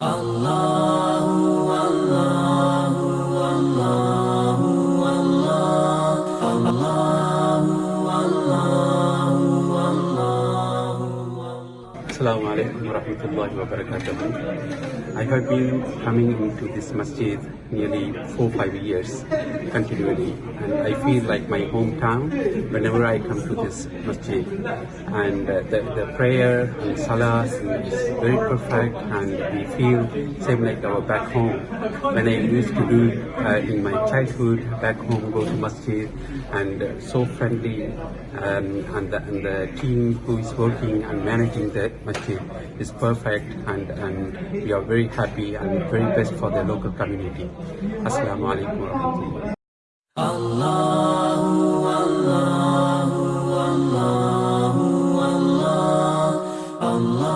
Allah, Allah, Allah, Allah, Allah, Allah. Assalamu alaikum warahmatullahi wabarakatuh. I have been coming into this masjid nearly four five years continually, and I feel like my hometown whenever I come to this masjid. And uh, the, the prayer and salah is very perfect, and we feel same like our back home. When I used to do uh, in my childhood back home, go to masjid, and uh, so friendly, um, and, the, and the team who is working and managing the achieved is perfect and, and we are very happy and very best for the local community. Assalamu alaikum warahmatullahi Allahu Allahu Allah Allah